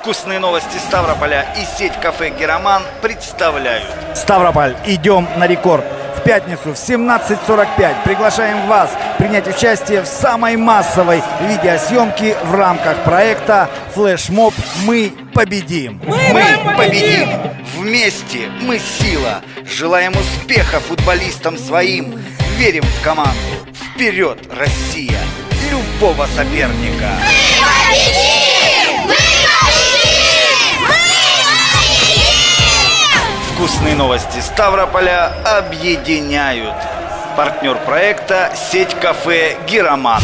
Вкусные новости Ставрополя и сеть кафе «Героман» представляют. Ставрополь, идем на рекорд. В пятницу в 17.45 приглашаем вас принять участие в самой массовой видеосъемке в рамках проекта «Флешмоб. Мы победим». Мы победим! Вместе мы сила! Желаем успеха футболистам своим! Верим в команду! Вперед, Россия! Любого соперника! Вкусные новости Ставрополя объединяют. Партнер проекта сеть кафе «Гироман».